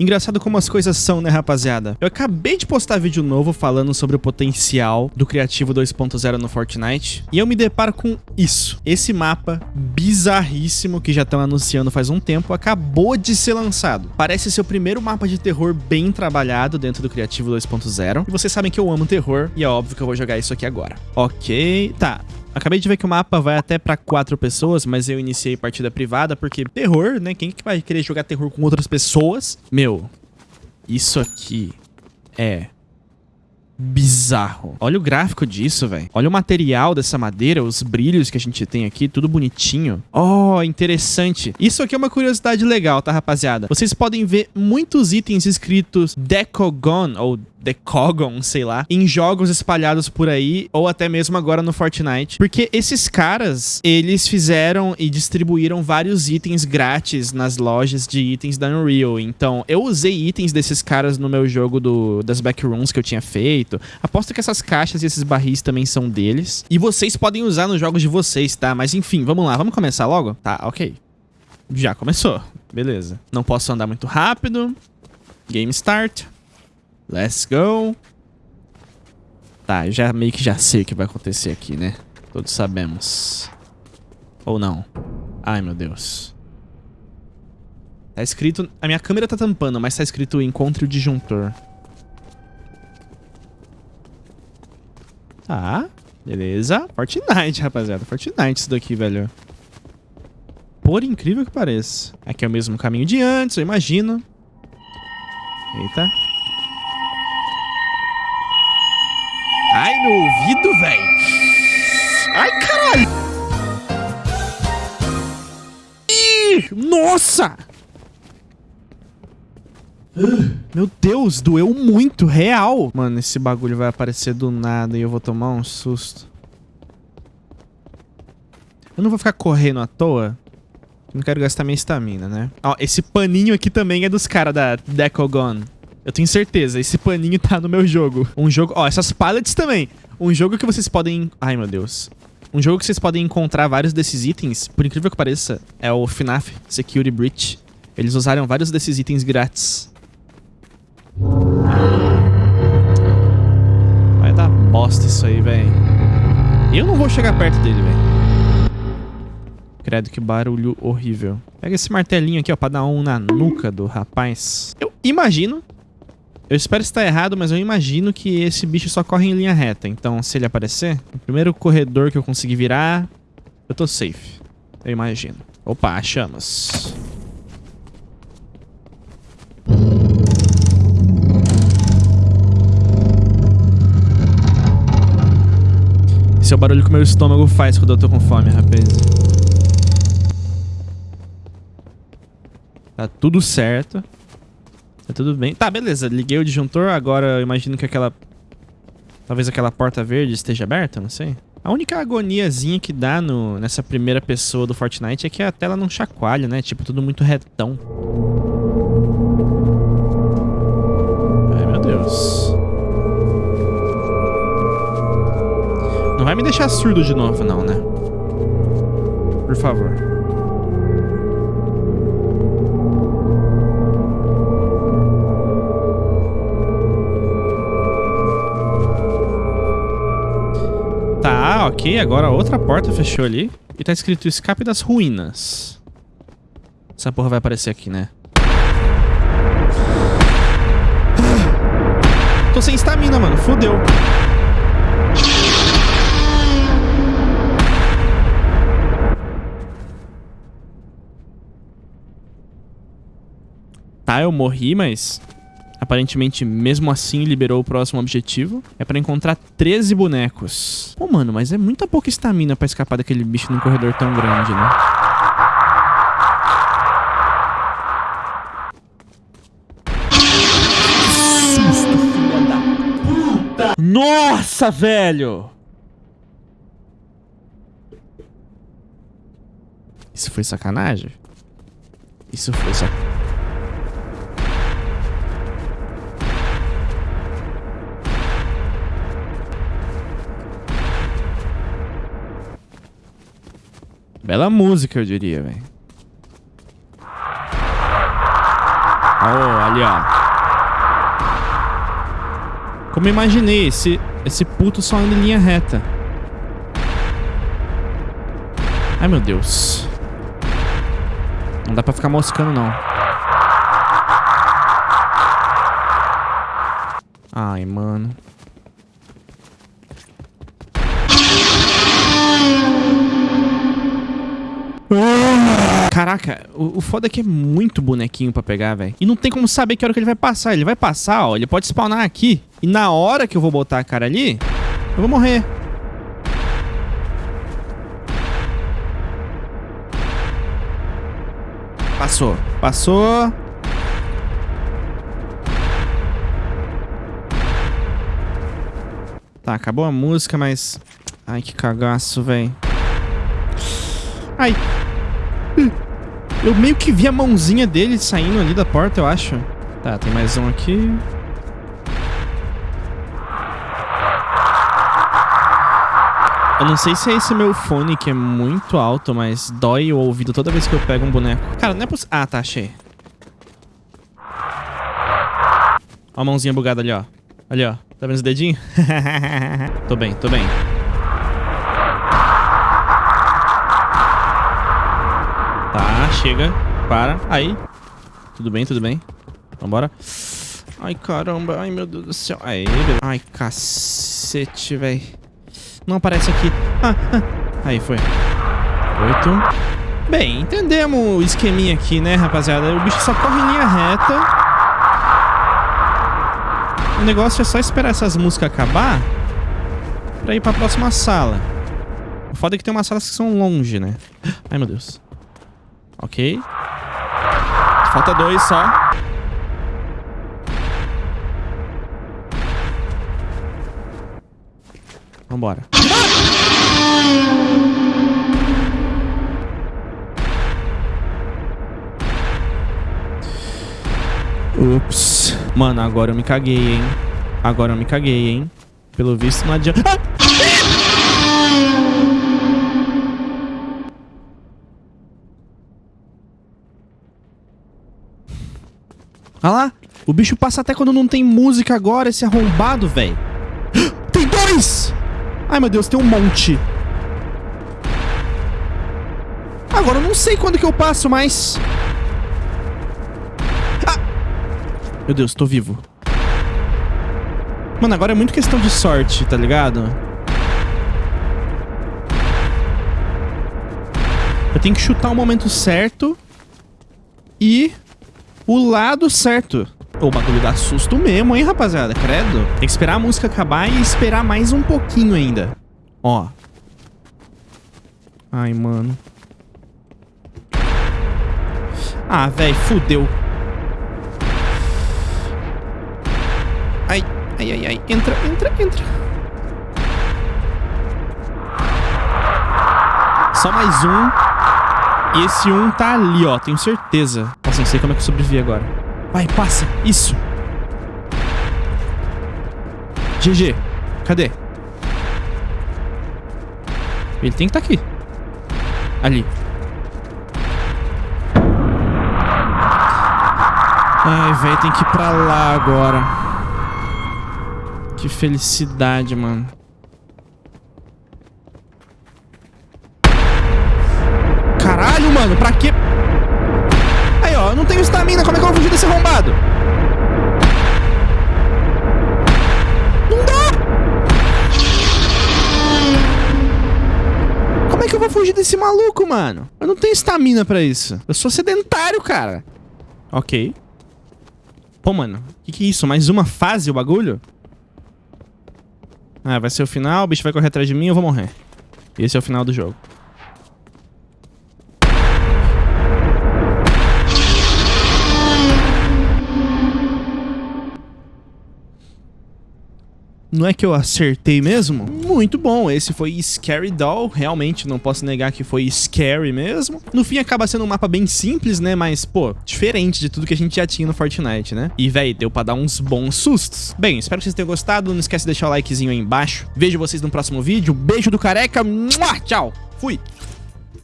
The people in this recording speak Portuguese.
Engraçado como as coisas são, né, rapaziada? Eu acabei de postar vídeo novo falando sobre o potencial do Criativo 2.0 no Fortnite e eu me deparo com isso. Esse mapa bizarríssimo que já estão anunciando faz um tempo acabou de ser lançado. Parece ser o primeiro mapa de terror bem trabalhado dentro do Criativo 2.0 e vocês sabem que eu amo terror e é óbvio que eu vou jogar isso aqui agora. Ok, tá. Acabei de ver que o mapa vai até pra quatro pessoas, mas eu iniciei partida privada porque terror, né? Quem que vai querer jogar terror com outras pessoas? Meu, isso aqui é bizarro. Olha o gráfico disso, velho. Olha o material dessa madeira, os brilhos que a gente tem aqui, tudo bonitinho. Oh, interessante. Isso aqui é uma curiosidade legal, tá, rapaziada? Vocês podem ver muitos itens escritos Decogon, ou Decogon, sei lá, em jogos espalhados por aí, ou até mesmo agora no Fortnite. Porque esses caras, eles fizeram e distribuíram vários itens grátis nas lojas de itens da Unreal. Então, eu usei itens desses caras no meu jogo do, das backrooms que eu tinha feito. Aposto que essas caixas e esses barris também são deles. E vocês podem usar nos jogos de vocês, tá? Mas enfim, vamos lá, vamos começar logo? Tá, ok. Já começou. Beleza. Não posso andar muito rápido. Game start. Let's go. Tá, já meio que já sei o que vai acontecer aqui, né? Todos sabemos. Ou não. Ai, meu Deus. Tá escrito... A minha câmera tá tampando, mas tá escrito encontre o disjuntor. Tá, beleza. Fortnite, rapaziada. Fortnite isso daqui, velho. Por incrível que pareça. Aqui é o mesmo caminho de antes, eu imagino. Eita. Nossa! Meu Deus, doeu muito, real. Mano, esse bagulho vai aparecer do nada e eu vou tomar um susto. Eu não vou ficar correndo à toa. Não quero gastar minha estamina, né? Ó, esse paninho aqui também é dos caras da Decogon. Eu tenho certeza, esse paninho tá no meu jogo. Um jogo... Ó, essas pallets também. Um jogo que vocês podem... Ai, meu Deus. Um jogo que vocês podem encontrar vários desses itens, por incrível que pareça, é o FNAF Security Breach. Eles usaram vários desses itens grátis. Vai dar bosta isso aí, velho. Eu não vou chegar perto dele, velho. Credo, que barulho horrível. Pega esse martelinho aqui, ó, pra dar um na nuca do rapaz. Eu imagino eu espero estar errado, mas eu imagino que esse bicho só corre em linha reta. Então, se ele aparecer, o primeiro corredor que eu conseguir virar, eu tô safe. Eu imagino. Opa, chamas. Esse é o barulho que o meu estômago faz quando eu tô com fome, rapaz. Tá tudo certo. Tá tudo bem. Tá, beleza. Liguei o disjuntor. Agora eu imagino que aquela... Talvez aquela porta verde esteja aberta, não sei. A única agoniazinha que dá no, nessa primeira pessoa do Fortnite é que a tela não chacoalha, né? Tipo, tudo muito retão. Ai, meu Deus. Não vai me deixar surdo de novo, não, né? Por favor. Ok. Agora outra porta fechou ali. E tá escrito escape das ruínas. Essa porra vai aparecer aqui, né? Tô sem estamina, mano. Fudeu. Tá, eu morri, mas Aparentemente, mesmo assim, liberou o próximo objetivo. É pra encontrar 13 bonecos. Pô, mano, mas é muita pouca estamina pra escapar daquele bicho num corredor tão grande, né? Nossa, velho! Isso foi sacanagem? Isso foi sacanagem. Bela música, eu diria, velho. Oh, ali, ó. Como imaginei, esse, esse puto só anda em linha reta. Ai, meu Deus. Não dá pra ficar moscando, não. Ai, mano. Caraca, o, o foda é que é muito bonequinho pra pegar, velho. E não tem como saber que hora que ele vai passar. Ele vai passar, ó. Ele pode spawnar aqui. E na hora que eu vou botar a cara ali, eu vou morrer. Passou. Passou. Tá, acabou a música, mas... Ai, que cagaço, velho. Ai. Eu meio que vi a mãozinha dele saindo ali da porta, eu acho. Tá, tem mais um aqui. Eu não sei se é esse meu fone que é muito alto, mas dói o ouvido toda vez que eu pego um boneco. Cara, não é possível... Ah, tá, achei. Ó a mãozinha bugada ali, ó. Ali, ó. Tá vendo os dedinhos? tô bem, tô bem. Tá, chega. Para. Aí. Tudo bem, tudo bem. Vambora. Ai, caramba. Ai, meu Deus do céu. Aí, beleza. Ai, cacete, velho. Não aparece aqui. Ah, ah. Aí, foi. Oito. Bem, entendemos o esqueminha aqui, né, rapaziada? O bicho só corre em linha reta. O negócio é só esperar essas músicas acabar pra ir pra próxima sala. O foda é que tem umas salas que são longe, né? Ai, meu Deus. Ok. Falta dois só. Vambora. Ups. Mano, agora eu me caguei, hein? Agora eu me caguei, hein? Pelo visto não adianta... Olha lá. O bicho passa até quando não tem música agora, esse arrombado, velho. Tem dois! Ai, meu Deus, tem um monte. Agora eu não sei quando que eu passo mais. Ah! Meu Deus, tô vivo. Mano, agora é muito questão de sorte, tá ligado? Eu tenho que chutar o momento certo e o lado certo. O bagulho dá susto mesmo, hein, rapaziada? Credo. Tem que esperar a música acabar e esperar mais um pouquinho ainda. Ó. Ai, mano. Ah, velho, fudeu. Ai, ai, ai, ai. Entra, entra, entra. Só mais um. E esse um tá ali, ó. Tenho certeza. Nossa, não sei como é que eu sobrevivi agora. Vai, passa. Isso. GG. Cadê? Ele tem que estar tá aqui. Ali. Ai, velho, tem que ir pra lá agora. Que felicidade, mano. Desse maluco, mano? Eu não tenho estamina pra isso. Eu sou sedentário, cara. Ok. Pô, mano, que, que é isso? Mais uma fase o bagulho? Ah, vai ser o final, o bicho vai correr atrás de mim e eu vou morrer. Esse é o final do jogo. Não é que eu acertei mesmo? Muito bom, esse foi Scary Doll, realmente não posso negar que foi scary mesmo. No fim acaba sendo um mapa bem simples, né, mas pô, diferente de tudo que a gente já tinha no Fortnite, né? E véi, deu pra dar uns bons sustos. Bem, espero que vocês tenham gostado, não esquece de deixar o likezinho aí embaixo. Vejo vocês no próximo vídeo, beijo do careca, tchau, fui!